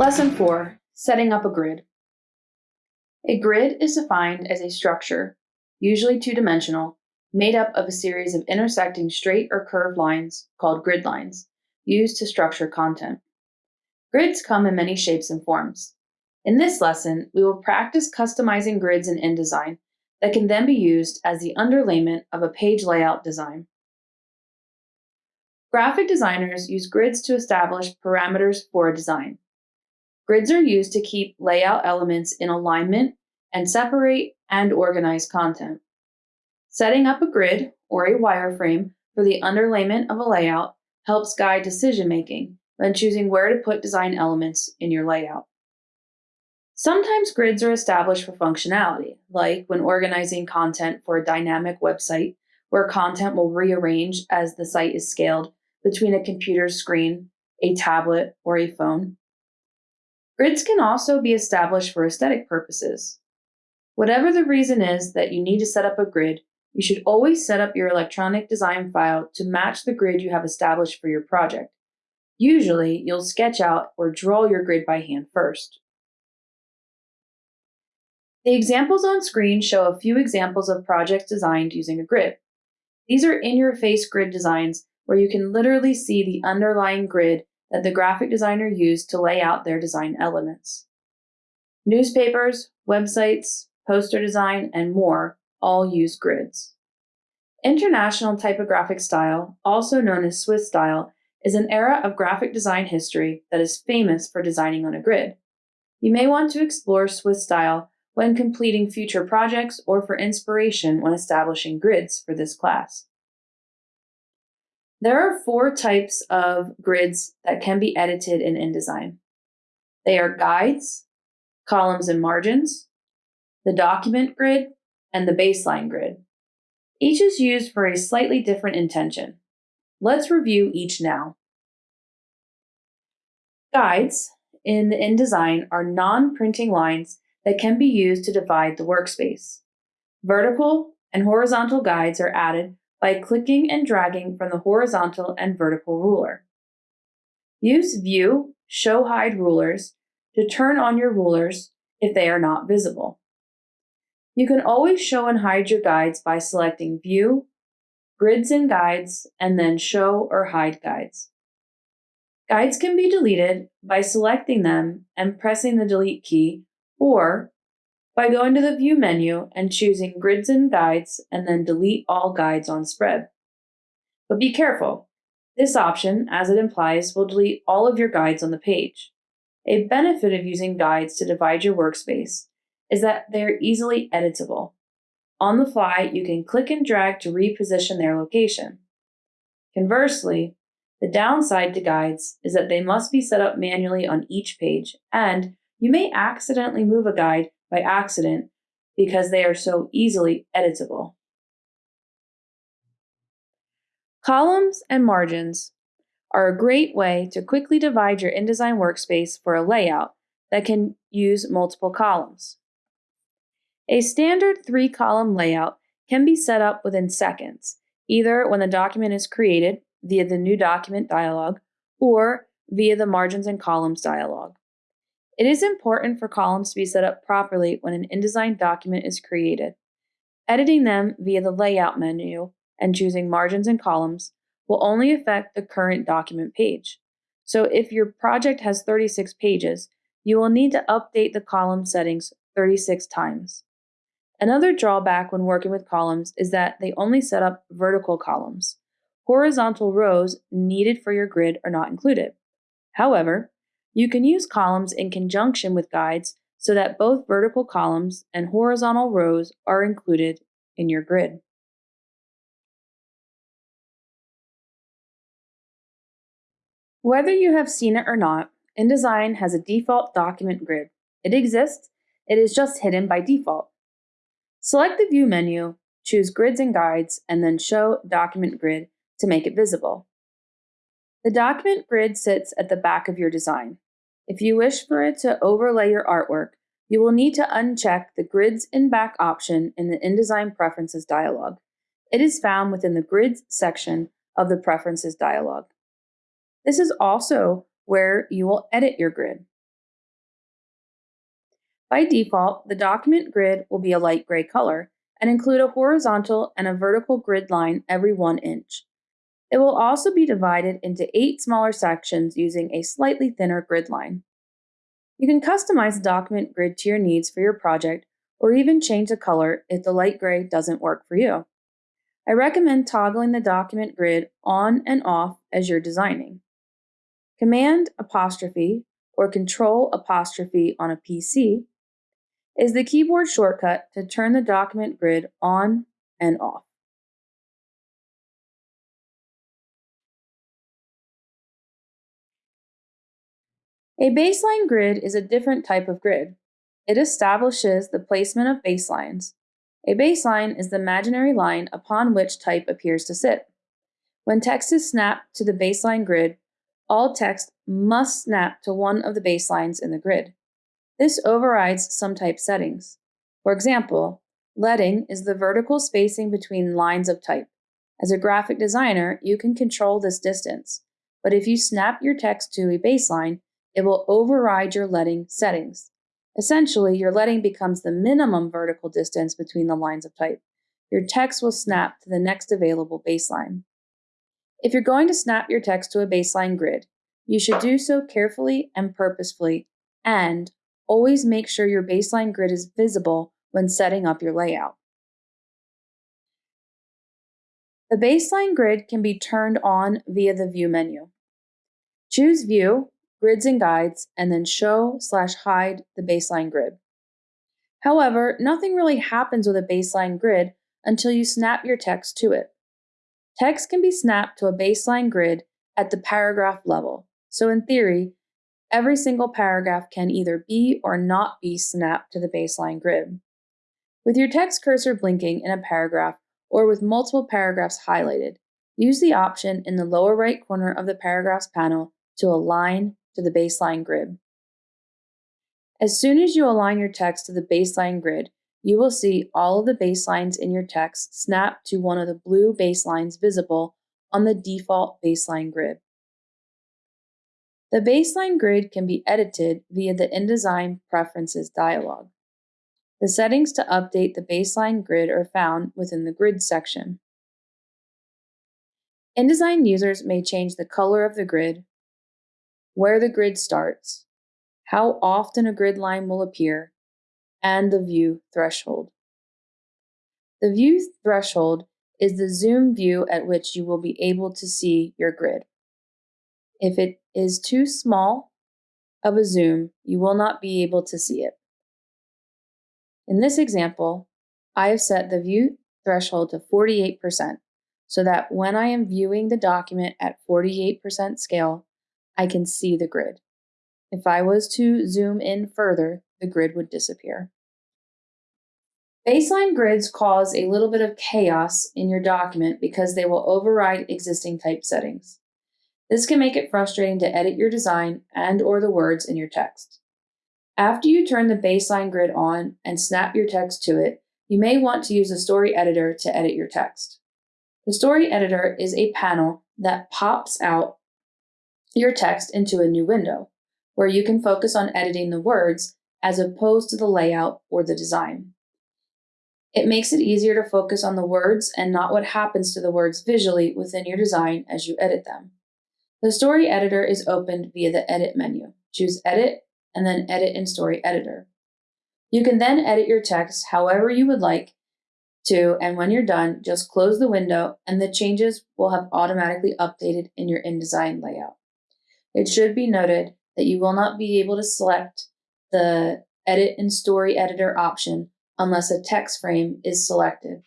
Lesson 4 Setting up a grid. A grid is defined as a structure, usually two dimensional, made up of a series of intersecting straight or curved lines called grid lines, used to structure content. Grids come in many shapes and forms. In this lesson, we will practice customizing grids in InDesign that can then be used as the underlayment of a page layout design. Graphic designers use grids to establish parameters for a design. Grids are used to keep layout elements in alignment and separate and organize content. Setting up a grid or a wireframe for the underlayment of a layout helps guide decision making when choosing where to put design elements in your layout. Sometimes grids are established for functionality, like when organizing content for a dynamic website where content will rearrange as the site is scaled between a computer screen, a tablet, or a phone. Grids can also be established for aesthetic purposes. Whatever the reason is that you need to set up a grid, you should always set up your electronic design file to match the grid you have established for your project. Usually, you'll sketch out or draw your grid by hand first. The examples on screen show a few examples of projects designed using a grid. These are in-your-face grid designs where you can literally see the underlying grid that the graphic designer used to lay out their design elements. Newspapers, websites, poster design, and more all use grids. International typographic style, also known as Swiss style, is an era of graphic design history that is famous for designing on a grid. You may want to explore Swiss style when completing future projects or for inspiration when establishing grids for this class. There are four types of grids that can be edited in InDesign. They are guides, columns and margins, the document grid, and the baseline grid. Each is used for a slightly different intention. Let's review each now. Guides in InDesign are non-printing lines that can be used to divide the workspace. Vertical and horizontal guides are added by clicking and dragging from the horizontal and vertical ruler. Use View Show Hide Rulers to turn on your rulers if they are not visible. You can always show and hide your guides by selecting View, Grids and Guides, and then Show or Hide Guides. Guides can be deleted by selecting them and pressing the Delete key, or by going to the View menu and choosing Grids and Guides and then delete all guides on spread. But be careful. This option, as it implies, will delete all of your guides on the page. A benefit of using guides to divide your workspace is that they're easily editable. On the fly, you can click and drag to reposition their location. Conversely, the downside to guides is that they must be set up manually on each page, and you may accidentally move a guide by accident because they are so easily editable. Columns and margins are a great way to quickly divide your InDesign workspace for a layout that can use multiple columns. A standard three column layout can be set up within seconds, either when the document is created via the New Document dialog or via the Margins and Columns dialog. It is important for columns to be set up properly when an InDesign document is created. Editing them via the Layout menu and choosing Margins and Columns will only affect the current document page. So if your project has 36 pages, you will need to update the column settings 36 times. Another drawback when working with columns is that they only set up vertical columns. Horizontal rows needed for your grid are not included. However, you can use columns in conjunction with guides so that both vertical columns and horizontal rows are included in your grid. Whether you have seen it or not, InDesign has a default document grid. It exists, it is just hidden by default. Select the View menu, choose Grids and Guides, and then Show Document Grid to make it visible. The document grid sits at the back of your design. If you wish for it to overlay your artwork, you will need to uncheck the Grids in Back option in the InDesign Preferences dialog. It is found within the Grids section of the Preferences dialog. This is also where you will edit your grid. By default, the document grid will be a light gray color and include a horizontal and a vertical grid line every one inch. It will also be divided into eight smaller sections using a slightly thinner grid line. You can customize the document grid to your needs for your project or even change the color if the light gray doesn't work for you. I recommend toggling the document grid on and off as you're designing. Command apostrophe or Control apostrophe on a PC is the keyboard shortcut to turn the document grid on and off. A baseline grid is a different type of grid. It establishes the placement of baselines. A baseline is the imaginary line upon which type appears to sit. When text is snapped to the baseline grid, all text must snap to one of the baselines in the grid. This overrides some type settings. For example, leading is the vertical spacing between lines of type. As a graphic designer, you can control this distance, but if you snap your text to a baseline, it will override your leading settings. Essentially, your leading becomes the minimum vertical distance between the lines of type. Your text will snap to the next available baseline. If you're going to snap your text to a baseline grid, you should do so carefully and purposefully, and always make sure your baseline grid is visible when setting up your layout. The baseline grid can be turned on via the View menu. Choose View grids and guides, and then show slash hide the baseline grid. However, nothing really happens with a baseline grid until you snap your text to it. Text can be snapped to a baseline grid at the paragraph level, so in theory, every single paragraph can either be or not be snapped to the baseline grid. With your text cursor blinking in a paragraph or with multiple paragraphs highlighted, use the option in the lower right corner of the paragraphs panel to align to the baseline grid. As soon as you align your text to the baseline grid, you will see all of the baselines in your text snap to one of the blue baselines visible on the default baseline grid. The baseline grid can be edited via the InDesign Preferences dialog. The settings to update the baseline grid are found within the Grid section. InDesign users may change the color of the grid, where the grid starts, how often a grid line will appear, and the view threshold. The view threshold is the zoom view at which you will be able to see your grid. If it is too small of a zoom, you will not be able to see it. In this example, I have set the view threshold to 48% so that when I am viewing the document at 48% scale, I can see the grid. If I was to zoom in further, the grid would disappear. Baseline grids cause a little bit of chaos in your document because they will override existing type settings. This can make it frustrating to edit your design and or the words in your text. After you turn the baseline grid on and snap your text to it, you may want to use the story editor to edit your text. The story editor is a panel that pops out your text into a new window, where you can focus on editing the words as opposed to the layout or the design. It makes it easier to focus on the words and not what happens to the words visually within your design as you edit them. The story editor is opened via the edit menu. Choose edit and then edit in story editor. You can then edit your text however you would like to, and when you're done, just close the window and the changes will have automatically updated in your InDesign layout. It should be noted that you will not be able to select the Edit in Story Editor option unless a text frame is selected.